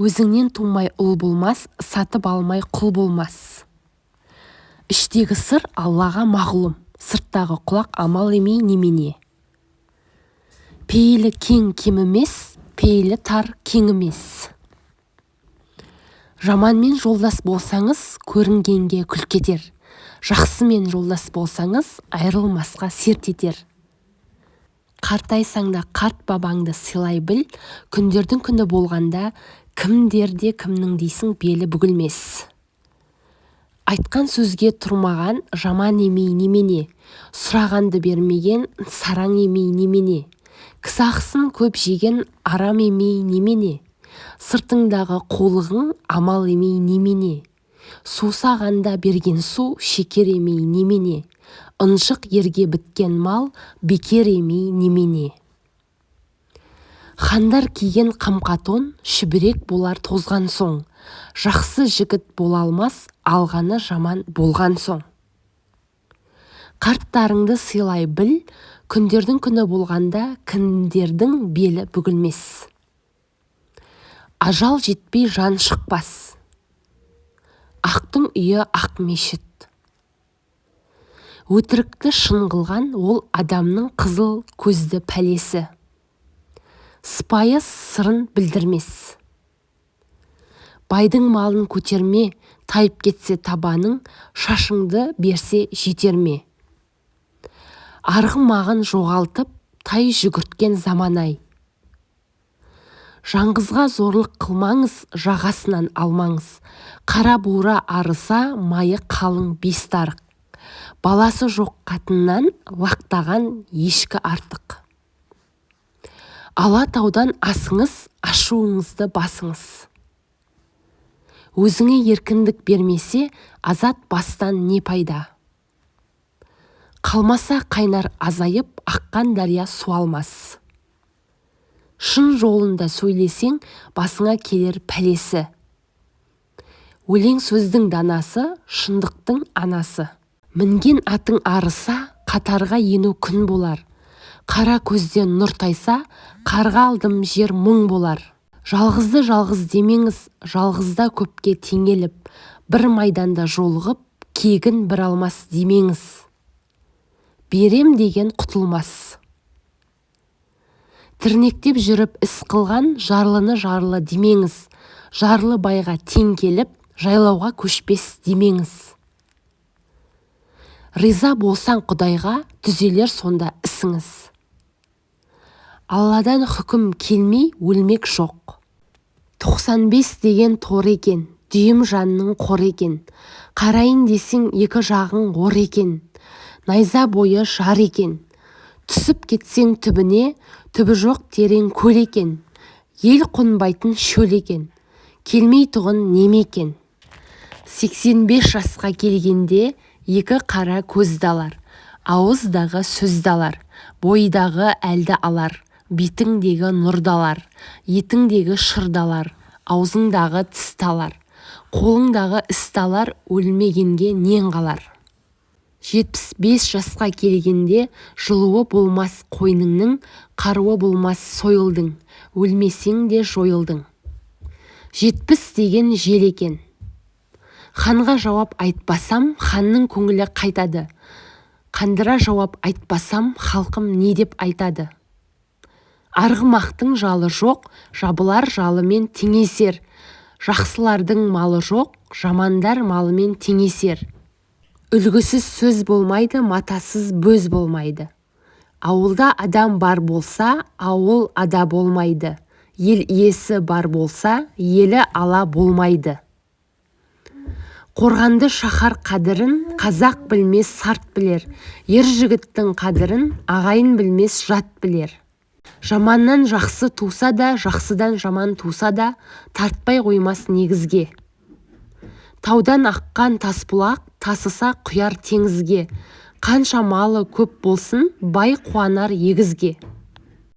өзіңнен тумай ұл болмас сатып алмай құл болмас. Іштегі сыр аллаға мағлұм сырттағы құлақ амал емей немене. Пейілі кең кем емес пейілі тар кең емес. Жаманмен жолдас болсаңыз көрінгенге күлкі етер. Жақсымен жолдас болсаңыз айрылмасқа серт етер. Қартайсаң да қарт бабаңды сыйлай біл күндердің күні болғанда кімдерде кімнің дейсің белі бүгілмес айтқан сөзге тұрмаған жаман емей немене? Сұрағанды бермеген сараң емей немене? Кісі көп жеген арам емей немене? Сыртыңдағы қулығың амал емей немене? Сусағанда берген су шекер емей немене? Ыншық ерге біткен мал бекер емей немене? Хандар киген қамқа тон шүберек болар тозған соң. Жақсы жігіт бола алмас алғаны жаман болған соң. Қарттарыңды сыйлай біл күндердің күні болғанда кімдердің белі бүгілмес. Ажал жетпей жан шықпас. Ақтың үйі ақ мешіт. Өтірікті шын қылған ол адамның қызыл көзді пәлесі. Сыпайы сырын білдірмес. Байдың малын көтерме тайып кетсе табаның шашыңды берсе жетер ме арғымағын жоғалтып тай жүгірткен заман-ай жаңғызға зорлық қылмаңыз жағасынан алмаңыз. Қара бура арыса майы қалың бестарық баласы жоқ қатыннан лақтаған ешкі артық. Алатаудан асыңыз ашуыңызды басыңыз. Өзіңе еркіндік бермесе азат бастан не пайда? Қалмаса қайнар азайып аққан дария суалмас шын жолында сөйлесең басыңа келер пәлесі. Өлең сөздің данасы шындықтың анасы. Мінген атың арыса қатарға ену күн болар. Қара көзден нұр тайса қарға алдым жер мұң болар. Жалғызды жалғыз демеңіз жалғызда көпке теңеліп бір майданда жолығып кегін бір алмас демеңіз. Берем деген құтылмас. Тірнектеп жүріп іс қылған жарлыны жарлы демеңіз жарлы байға тең келіп жайлауға көшпес демеңіз. Риза болсаң құдайға түзелер сонда ісіңіз. Алладан хүкім келмей өлмек жоқ 95 деген тор екен дүйім жанның қор екен. Қарайын десең екі жағың ор екен. Найза бойы жар екен. Түсіп кетсең түбіне түбі жоқ терең көл екен. Ел қонбайтын шөл екен. Келмейтұғын неме екен. Сексен жасқа келгенде екі қара көзді алар ауыздағы сөзді алар бойдағы әлді алар. Бетіңдегі нұрды алар етіңдегі шырды алар аузыңдағы тісті алар қолыңдағы істі алар өлмегенге нең қалар? Жетпіс бес жасқа келгенде жылуы болмас қойныңның қаруы болмас сойылдың өлмесең де жойылдың. Жетпіс деген жел екен. Ханға жауап айтпасам ханның көңілі қайтады. Қандыра жауап айтпасам халқым не деп айтады? Арғымақтың жалы жоқ жабылар жалымен теңесер. Жақсылардың малы жоқ жамандар малымен теңесер. Үлгісіз сөз болмайды матасыз бөз болмайды. Ауылда адам бар болса ауыл ада болмайды. Ел иесі бар болса елі ала болмайды. Қорғанды шаһар қадірін қазақ білмес сарт білер. Ер жігіттің қадірін ағайын білмес жат білер. Жаманнан жақсы туса да жақсыдан жаман туса да тартпай қоймас негізге. Таудан аққан тасбұлақ тасыса құяр теңізге. Қанша малы көп болсын бай қуанар егізге.